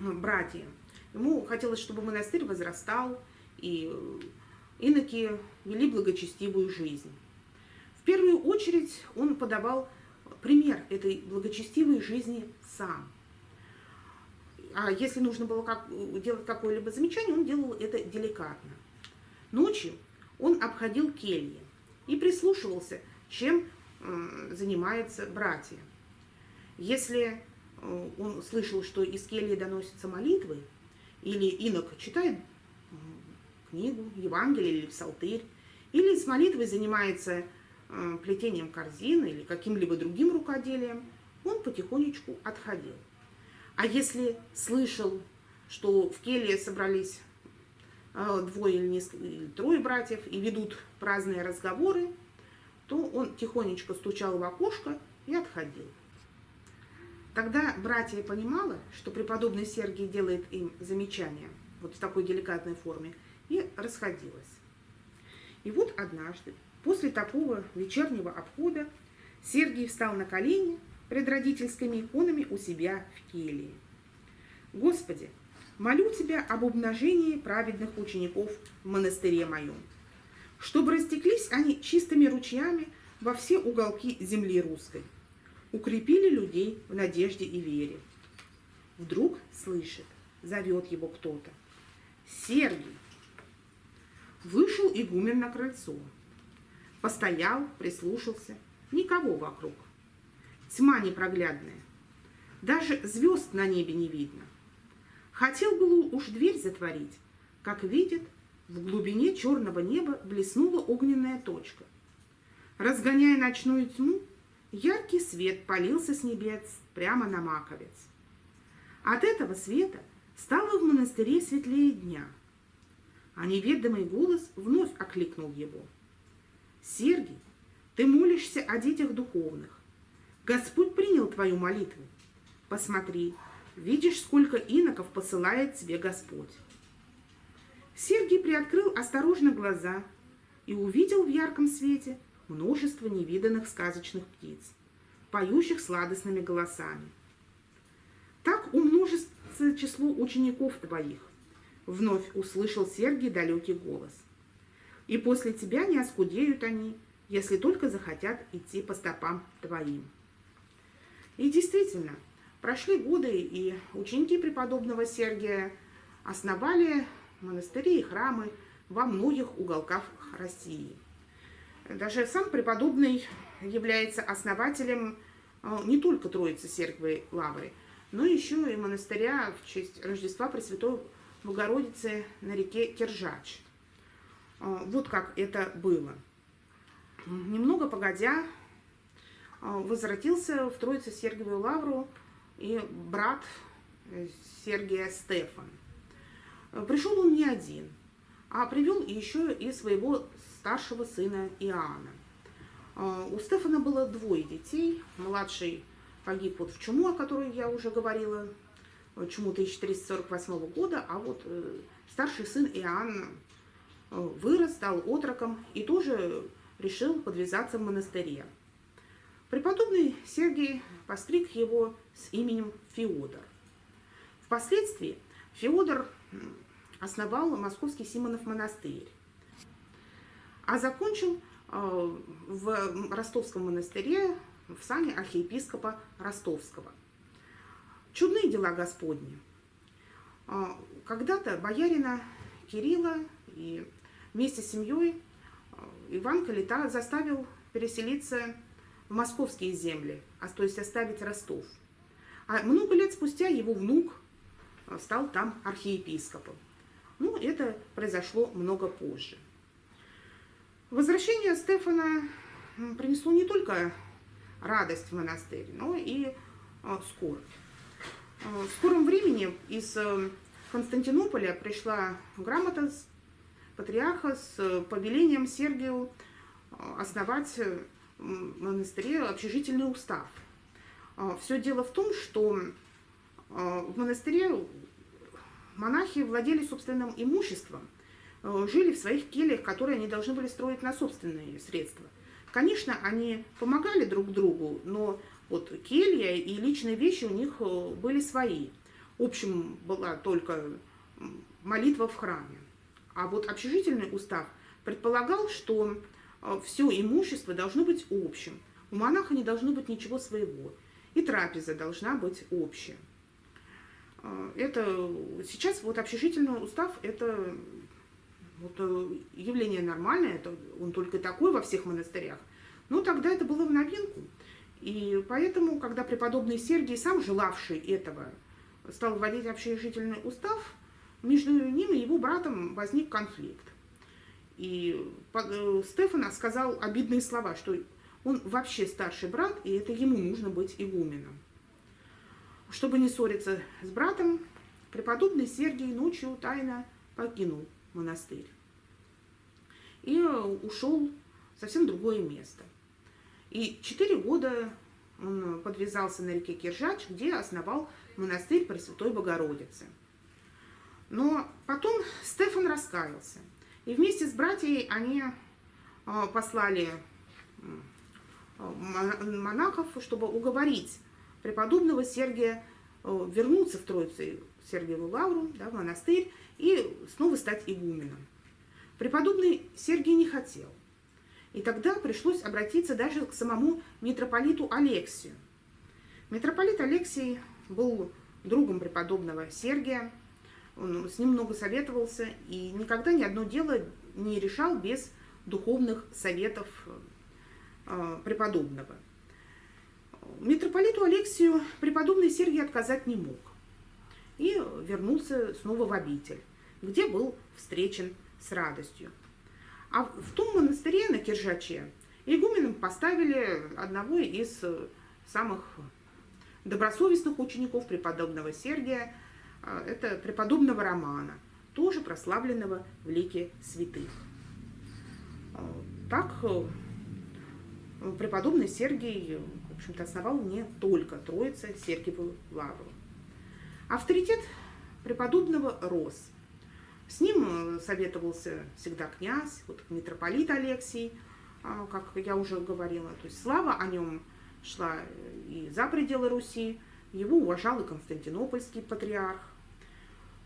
братьев. Ему хотелось, чтобы монастырь возрастал, и иноки вели благочестивую жизнь. В первую очередь он подавал пример этой благочестивой жизни сам. А если нужно было как, делать какое-либо замечание, он делал это деликатно. Ночью он обходил кельи и прислушивался, чем э, занимаются братья. Если э, он слышал, что из кельи доносятся молитвы, или инок читает книгу, Евангелие или псалтырь, или с молитвой занимается э, плетением корзины или каким-либо другим рукоделием, он потихонечку отходил. А если слышал, что в келье собрались э, двое или, несколько, или трое братьев и ведут праздные разговоры, то он тихонечко стучал в окошко и отходил. Тогда братья понимала, что преподобный Сергий делает им замечания, вот в такой деликатной форме, и расходилась. И вот однажды, после такого вечернего обхода, Сергий встал на колени пред родительскими иконами у себя в келье. «Господи, молю Тебя об умножении праведных учеников в монастыре моем, чтобы растеклись они чистыми ручьями во все уголки земли русской, укрепили людей в надежде и вере. Вдруг слышит, зовет его кто-то. Сергий. Вышел игумен на крыльцо. Постоял, прислушался. Никого вокруг. Тьма непроглядная. Даже звезд на небе не видно. Хотел было уж дверь затворить, как видит, в глубине черного неба блеснула огненная точка. Разгоняя ночную тьму, Яркий свет полился с небес прямо на маковец. От этого света стало в монастыре светлее дня, а неведомый голос вновь окликнул его. «Сергий, ты молишься о детях духовных. Господь принял твою молитву. Посмотри, видишь, сколько иноков посылает тебе Господь». Сергий приоткрыл осторожно глаза и увидел в ярком свете – множество невиданных сказочных птиц, поющих сладостными голосами. Так умножится число учеников твоих, вновь услышал Сергий далекий голос. И после тебя не оскудеют они, если только захотят идти по стопам твоим. И действительно, прошли годы, и ученики преподобного Сергия основали монастыри и храмы во многих уголках России – даже сам преподобный является основателем э, не только Троицы Сергиевой Лавры, но еще и монастыря в честь Рождества Пресвятой Богородицы на реке Киржач. Э, вот как это было. Немного погодя, э, возвратился в Троице Сергиевую Лавру и брат Сергия Стефан. Пришел он не один, а привел еще и своего старшего сына Иоанна. А, у Стефана было двое детей. Младший погиб вот в чуму, о которой я уже говорила, чуму 1348 года, а вот э, старший сын Иоанн э, вырос, стал отроком и тоже решил подвязаться в монастыре. Преподобный Сергий постриг его с именем Феодор. Впоследствии Феодор основал Московский Симонов монастырь а закончил э, в Ростовском монастыре в сане архиепископа Ростовского. Чудные дела Господни. Э, когда-то боярина Кирилла и вместе с семьей э, Иван Калита заставил переселиться в московские земли, а то есть оставить Ростов. А много лет спустя его внук стал там архиепископом. Ну, это произошло много позже. Возвращение Стефана принесло не только радость в монастырь, но и а, скорбь. А, в скором времени из э, Константинополя пришла грамота с патриарха с э, повелением Сергию а, основать в монастыре общежительный устав. Все дело в том, что в монастыре монахи владели собственным имуществом, Э, жили в своих кельях, которые они должны были строить на собственные средства. Конечно, они помогали друг другу, но Вот келья и личные вещи у них э, были свои. Общим была только молитва в храме. А вот общежительный устав предполагал, что э, все имущество должно быть общим. У монаха не должно быть ничего своего. И трапеза должна быть общая. Э, это сейчас вот общежительный устав это вот, явление нормальное, это он только такой во всех монастырях. Но тогда это было в новинку. И поэтому, когда преподобный Сергий, сам желавший этого, стал вводить общежительный устав, между ним и его братом возник конфликт. И э, Стефана сказал обидные слова, что он вообще старший брат, и это ему нужно быть игуменом. Чтобы не ссориться с братом, преподобный Сергий ночью тайно покинул монастырь и ушел в совсем другое место. И четыре года он подвязался на реке Киржач, где основал монастырь Пресвятой Богородицы. Но потом Стефан раскаялся. И вместе с братьями они а, послали монахов, чтобы уговорить преподобного Сергия а, вернуться в Троицу Сергиеву Лавру, да, в монастырь, и снова стать игуменом. Преподобный Сергий не хотел. И тогда пришлось обратиться даже к самому митрополиту Алексию. Митрополит Алексий был другом преподобного Сергия, он с ним много советовался и никогда ни одно дело не решал без духовных советов э, преподобного. Митрополиту Алексию преподобный Сергий отказать не мог и вернулся снова в обитель, где был встречен с радостью. А в том монастыре на Киржаче игуменом поставили одного из э, самых добросовестных учеников преподобного Сергия, э, это преподобного Романа, тоже прославленного в лике святых. Э, так преподобный Сергий, в общем-то, основал не только Троица Сергиеву Лавру. Авторитет преподобного рос – с ним э, советовался всегда князь, вот митрополит Алексий, а, как я уже говорила. То есть слава о нем шла и за пределы Руси, его уважал и Константинопольский патриарх.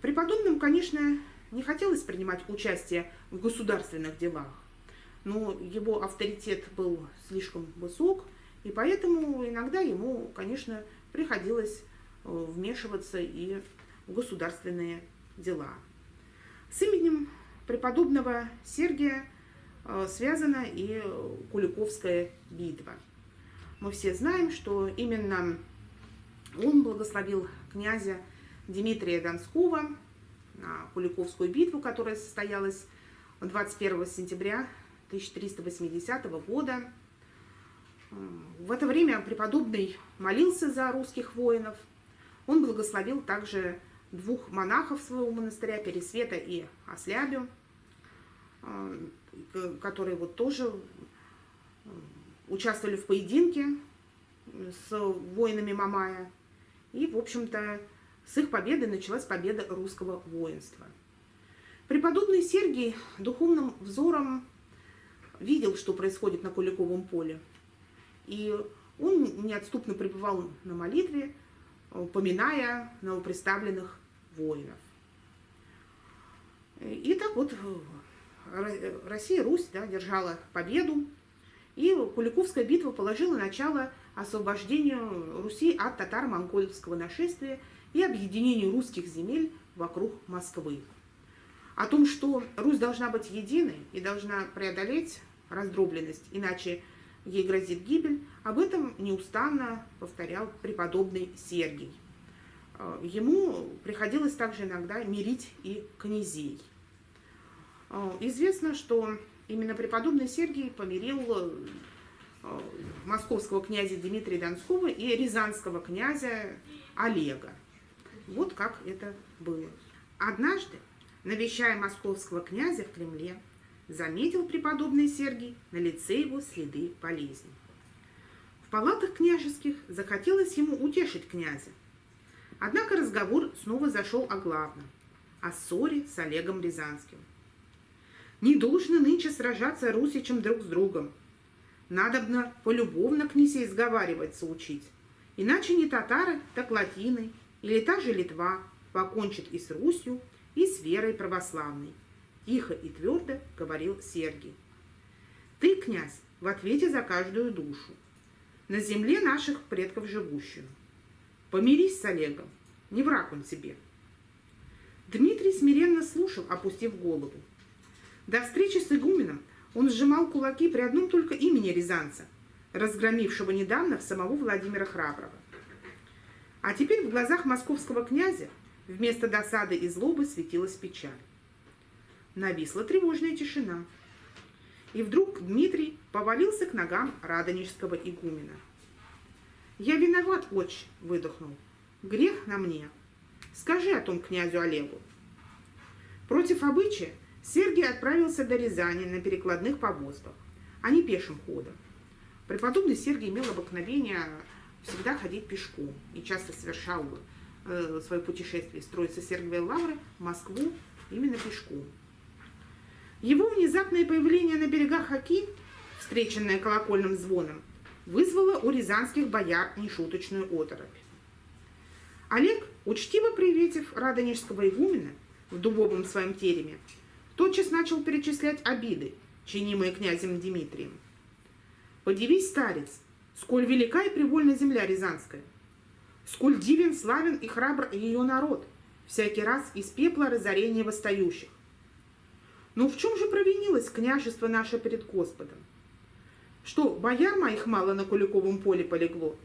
Преподобным, конечно, не хотелось принимать участие в государственных делах, но его авторитет был слишком высок, и поэтому иногда ему, конечно, приходилось э, вмешиваться и в государственные дела. С именем преподобного Сергия э, связана и Куликовская битва. Мы все знаем, что именно он благословил князя Дмитрия Донского на Куликовскую битву, которая состоялась 21 сентября 1380 года. В это время преподобный молился за русских воинов. Он благословил также двух монахов своего монастыря, Пересвета и Ослябю, а, которые вот тоже э, участвовали в поединке с воинами Мамая. И, в общем-то, с их победы началась победа русского воинства. Преподобный Сергий духовным взором видел, что происходит на Куликовом поле. И он неотступно пребывал на молитве, поминая новоприставленных воинов. И так вот Россия, Русь да, держала победу, и Куликовская битва положила начало освобождению Руси от татаро-монгольского нашествия и объединению русских земель вокруг Москвы. О том, что Русь должна быть единой и должна преодолеть раздробленность, иначе ей грозит гибель, об этом неустанно повторял преподобный Сергий. Э, ему приходилось также иногда мирить и князей. Э, известно, что именно преподобный Сергий помирил э, московского князя Дмитрия Донского и рязанского князя Олега. Вот как это было. Однажды, навещая московского князя в Кремле, заметил преподобный Сергий на лице его следы болезни. В палатах княжеских захотелось ему утешить князя, Однако разговор снова зашел о главном – о ссоре с Олегом Рязанским. «Не должны нынче сражаться русичам друг с другом. надобно полюбовно князей сговариваться учить. Иначе не татары, так латины, или та же Литва покончит и с Русью, и с верой православной. Тихо и твердо говорил Сергий. Ты, князь, в ответе за каждую душу, на земле наших предков живущую. Помирись с Олегом, не враг он тебе. Дмитрий смиренно слушал, опустив голову. До встречи с игуменом он сжимал кулаки при одном только имени Рязанца, разгромившего недавно самого Владимира Храброго. А теперь в глазах московского князя вместо досады и злобы светилась печаль. Нависла тревожная тишина. И вдруг Дмитрий повалился к ногам радонежского игумена. «Я виноват, отче!» — выдохнул. «Грех на мне. Скажи о том князю Олегу». Против обычая Сергий отправился до Рязани на перекладных повозках, а не пешим ходом. Преподобный Сергий имел обыкновение всегда ходить пешком и часто совершал э, свое путешествие с Троицы Сергиевой Лавры в Москву именно пешком. Его внезапное появление на берегах Оки, встреченное колокольным звоном, вызвало у рязанских бояр нешуточную оторопь. Олег, учтиво приветив радонежского игумена в дубовом своем тереме, тотчас начал перечислять обиды, чинимые князем Дмитрием. «Подивись, старец, сколь велика и привольна земля Рязанская, сколь дивен, славен и храбр ее народ, всякий раз из пепла разорения восстающих. Но в чем же провинилось княжество наше перед Господом? Что, бояр моих мало на Куликовом поле полегло?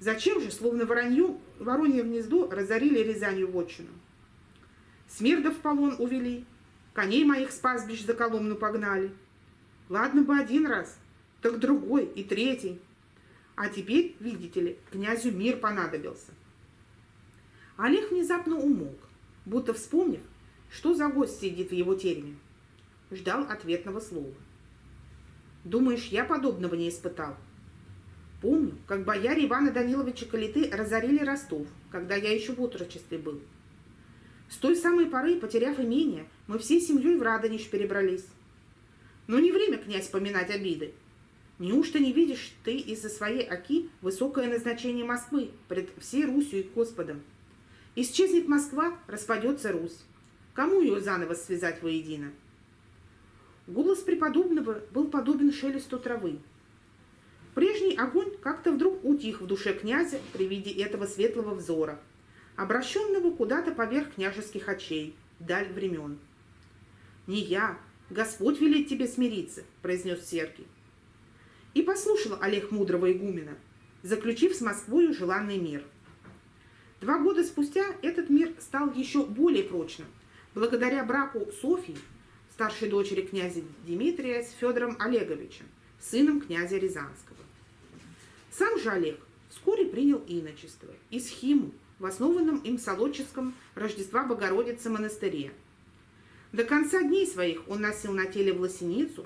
Зачем же, словно воронью, воронье гнездо, разорили Рязанью вотчину? Смердов полон увели, коней моих с пастбищ за Коломну погнали. Ладно бы один раз, так другой и третий. А теперь, видите ли, князю мир понадобился. Олег внезапно умолк, будто вспомнив, что за гость сидит в его тереме. Ждал ответного слова. Думаешь, я подобного не испытал? Помню, как бояре Ивана Даниловича Калиты разорили Ростов, когда я еще в отрочестве был. С той самой поры, потеряв имение, мы всей семьей в Радонеж перебрались. Но не время, князь, поминать обиды. Неужто не видишь ты из-за своей оки высокое назначение Москвы пред всей Русью и Господом? Исчезнет Москва, распадется Русь. Кому ее заново связать воедино? Голос преподобного был подобен шелесту травы. Прежний огонь как-то вдруг утих в душе князя при виде этого светлого взора, обращенного куда-то поверх княжеских очей, даль времен. «Не я, Господь велит тебе смириться», — произнес Сергий. И послушал Олег мудрого игумена, заключив с Москвою желанный мир. Два года спустя этот мир стал еще более прочным, благодаря браку Софьи старшей дочери князя Дмитрия с Федором Олеговичем, сыном князя Рязанского. Сам же Олег вскоре принял иночество и схиму в основанном им Солодческом Рождества Богородицы монастыре. До конца дней своих он носил на теле власеницу,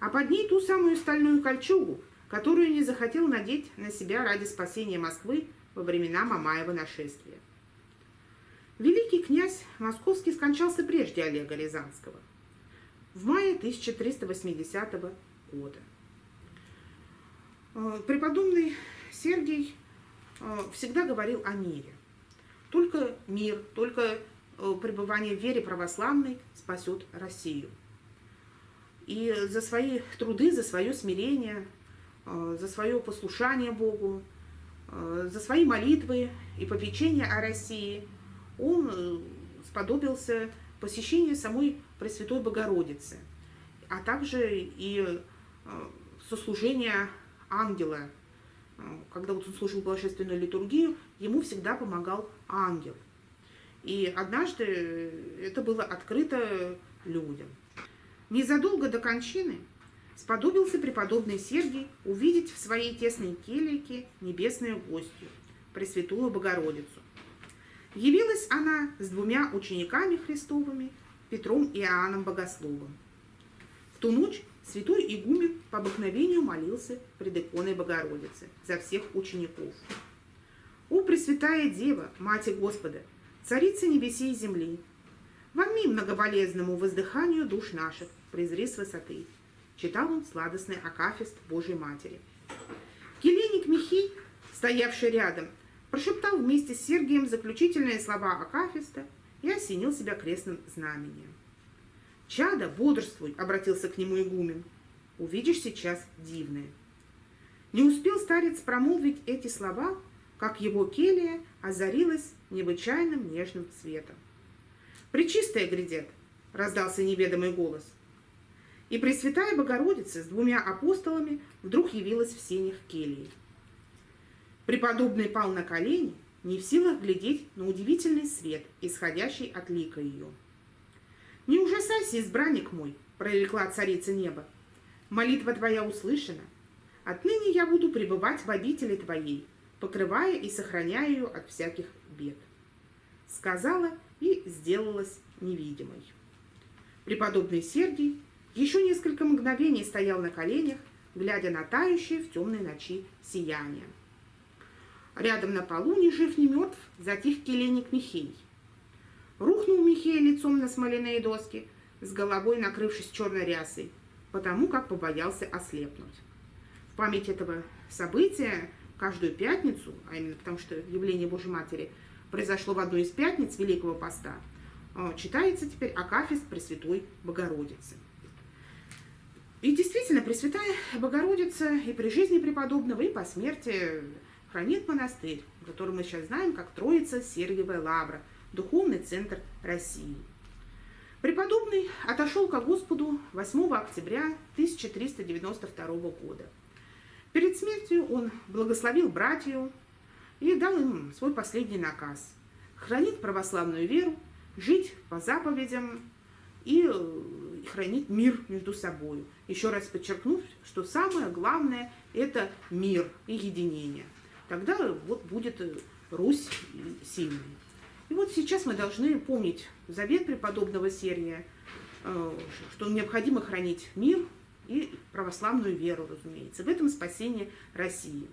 а под ней ту самую стальную кольчугу, которую не захотел надеть на себя ради спасения Москвы во времена Мамаева нашествия. Великий князь Московский скончался прежде Олега Рязанского – в мае 1380 года. Э, преподобный Сергий э, всегда говорил о мире. Только мир, только э, пребывание в вере православной спасет Россию. И за свои труды, за свое смирение, за свое послушание Богу, за свои молитвы и попечения о России он сподобился посещению самой Пресвятой Богородицы, а также и э, сослужение ангела. Э, когда вот он служил божественную литургию, ему всегда помогал ангел. И однажды это было открыто людям. Незадолго до кончины сподобился преподобный Сергий увидеть в своей тесной келике небесную гостью, Пресвятую Богородицу. Явилась она с двумя учениками Христовыми, Петром и Иоанном Богословом. В ту ночь святой игумен по обыкновению молился пред иконой Богородицы за всех учеников. «О, Пресвятая Дева, Мати Господа, Царица небесей и земли, вами многоболезному воздыханию душ наших, презри с высоты, читал он сладостный акафист Божьей Матери. Келейник Михей, стоявший рядом, прошептал вместе с Сергием заключительные слова акафиста и осенил себя крестным знамением. «Чада, бодрствуй!» — обратился к нему игумен. «Увидишь сейчас дивное». Не успел старец промолвить эти слова, как его келья озарилась необычайным нежным цветом. «Пречистая грядет!» — раздался неведомый голос. И Пресвятая Богородица с двумя апостолами вдруг явилась в сенях кельи. Преподобный пал на колени, не в силах глядеть на удивительный свет, исходящий от лика ее. «Не ужасайся, избранник мой!» — прорекла царица неба. «Молитва твоя услышана. Отныне я буду пребывать в обители твоей, покрывая и сохраняя ее от всяких бед». Сказала и сделалась невидимой. Преподобный Сергий еще несколько мгновений стоял на коленях, глядя на тающее в темной ночи сияние. Рядом на полу, ни жив, ни мертв, затих келейник Михей. Рухнул Михей лицом на смоляные доски, с головой накрывшись черной рясой, потому как побоялся ослепнуть. В память этого события каждую пятницу, а именно потому что явление Божьей Матери произошло в одну из пятниц Великого Поста, а, читается теперь Акафист Пресвятой Богородицы. И действительно, Пресвятая Богородица и при жизни преподобного, и по смерти хранит монастырь, который мы сейчас знаем как Троица Сергиевая Лавра, духовный центр России. Преподобный отошел ко Господу 8 октября 1392 года. Перед смертью он благословил братью и дал им свой последний наказ – хранить православную веру, жить по заповедям и хранить мир между собой. Еще раз подчеркнув, что самое главное – это мир и единение. Тогда вот будет Русь сильной. И вот сейчас мы должны помнить завет преподобного Сергия, э, что необходимо хранить мир и православную веру, разумеется. В этом спасение России.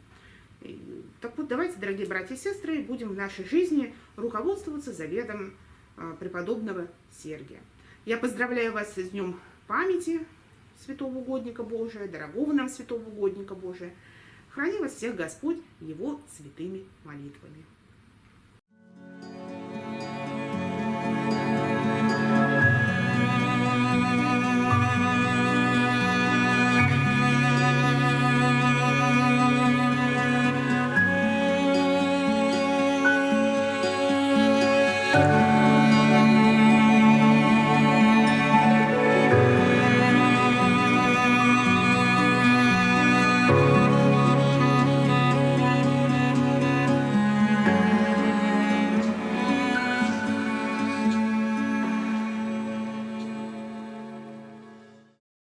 Так вот, давайте, дорогие братья и сестры, будем в нашей жизни руководствоваться заветом э, преподобного Сергия. Я поздравляю вас с Днем памяти святого угодника Божия, дорогого нам святого угодника Божия. Храни вас всех Господь Его святыми молитвами.